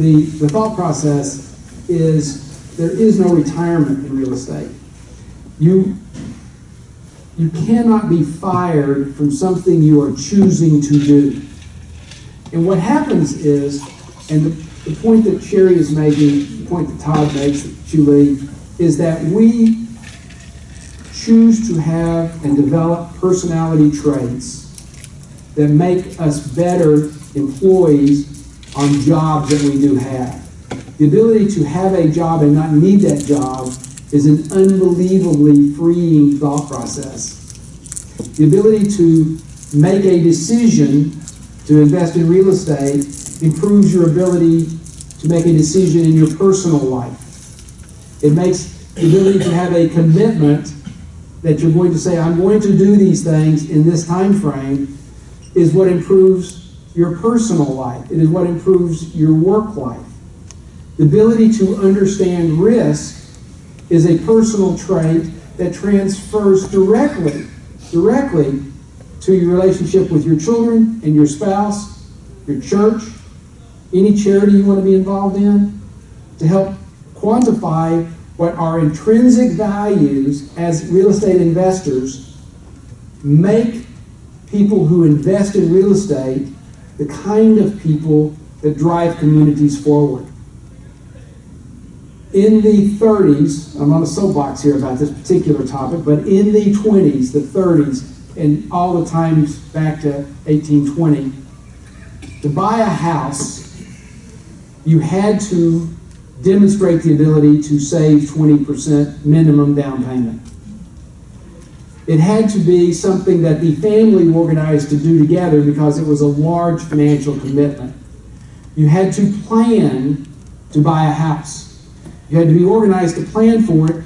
The, the thought process is there is no retirement in real estate. You, you cannot be fired from something you are choosing to do. And what happens is, and the, the point that Sherry is making, the point that Todd makes, Julie, is that we choose to have and develop personality traits that make us better employees on jobs that we do have. The ability to have a job and not need that job is an unbelievably freeing thought process. The ability to make a decision to invest in real estate improves your ability to make a decision in your personal life. It makes the ability to have a commitment that you're going to say, I'm going to do these things in this time frame, is what improves your personal life. It is what improves your work life. The ability to understand risk is a personal trait that transfers directly, directly to your relationship with your children and your spouse, your church, any charity you want to be involved in, to help quantify what our intrinsic values as real estate investors make people who invest in real estate the kind of people that drive communities forward. In the 30s, I'm on a soapbox here about this particular topic, but in the 20s, the 30s, and all the times back to 1820, to buy a house, you had to demonstrate the ability to save 20% minimum down payment. It had to be something that the family organized to do together because it was a large financial commitment. You had to plan to buy a house. You had to be organized to plan for it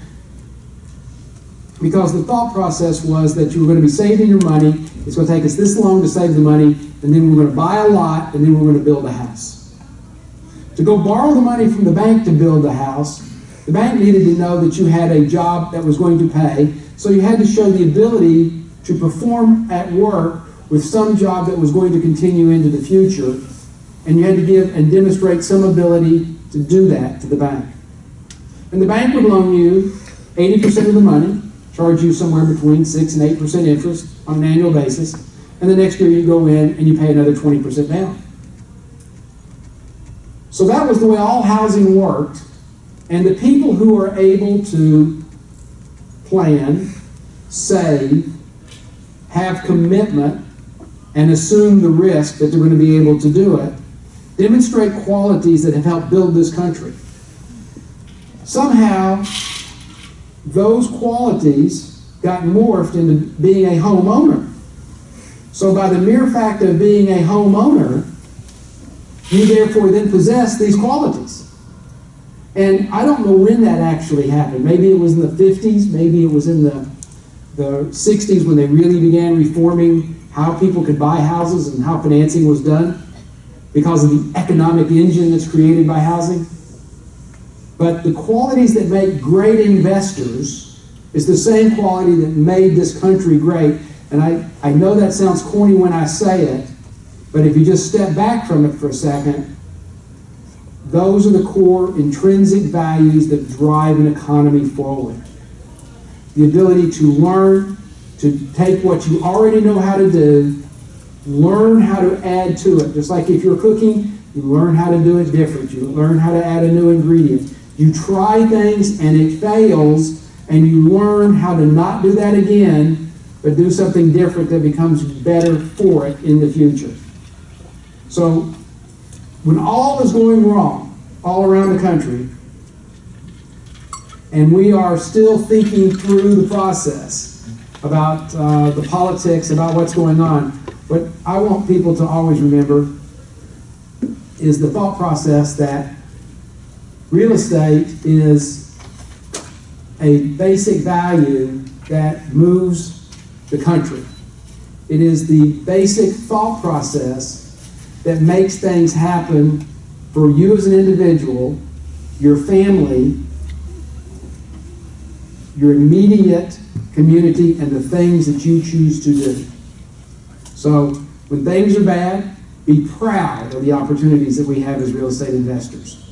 because the thought process was that you were going to be saving your money. It's going to take us this long to save the money, and then we're going to buy a lot, and then we're going to build a house. To go borrow the money from the bank to build the house, the bank needed to know that you had a job that was going to pay, so you had to show the ability to perform at work with some job that was going to continue into the future, and you had to give and demonstrate some ability to do that to the bank. And the bank would loan you 80% of the money, charge you somewhere between 6 and 8% interest on an annual basis, and the next year you go in and you pay another 20% down. So that was the way all housing worked. And the people who are able to plan, save, have commitment, and assume the risk that they're going to be able to do it, demonstrate qualities that have helped build this country. Somehow, those qualities got morphed into being a homeowner. So by the mere fact of being a homeowner, you therefore then possess these qualities. And I don't know when that actually happened. Maybe it was in the 50s, maybe it was in the, the 60s when they really began reforming how people could buy houses and how financing was done because of the economic engine that's created by housing. But the qualities that make great investors is the same quality that made this country great. And I, I know that sounds corny when I say it, but if you just step back from it for a second, those are the core intrinsic values that drive an economy forward. The ability to learn, to take what you already know how to do, learn how to add to it. Just like if you're cooking, you learn how to do it different. You learn how to add a new ingredient. You try things and it fails, and you learn how to not do that again, but do something different that becomes better for it in the future. So when all is going wrong all around the country, and we are still thinking through the process about uh, the politics, about what's going on, what I want people to always remember is the thought process that real estate is a basic value that moves the country. It is the basic thought process that makes things happen for you as an individual, your family, your immediate community, and the things that you choose to do. So when things are bad, be proud of the opportunities that we have as real estate investors.